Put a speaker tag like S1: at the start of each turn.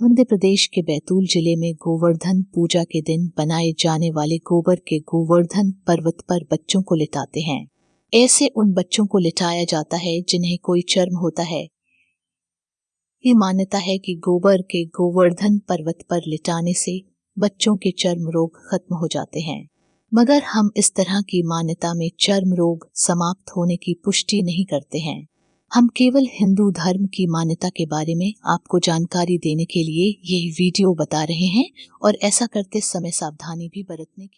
S1: मध्य प्रदेश के बैतूल ज़िले में गोवर्धन पूजा के दिन बनाए जाने वाले गोबर के गोवर्धन पर्वत पर बच्चों को लिटाते हैं। ऐसे उन बच्चों को लिटाया जाता है जिन्हें कोई चर्म होता है। ये मान्यता है कि गोबर के गोवर्धन पर्वत पर लिटाने से बच्चों के चर्म रोग खत्म हो जाते हैं। मगर हम इस तरह की मान्यता में चर्म रोग समाप्त होने की पुष्टि नहीं करते हैं। हम केवल हिंदू धर्म की मान्यता के बारे में आपको जानकारी देने के लिए यह वीडियो बता रहे हैं और ऐसा करते समय सावधानी भी बरतने की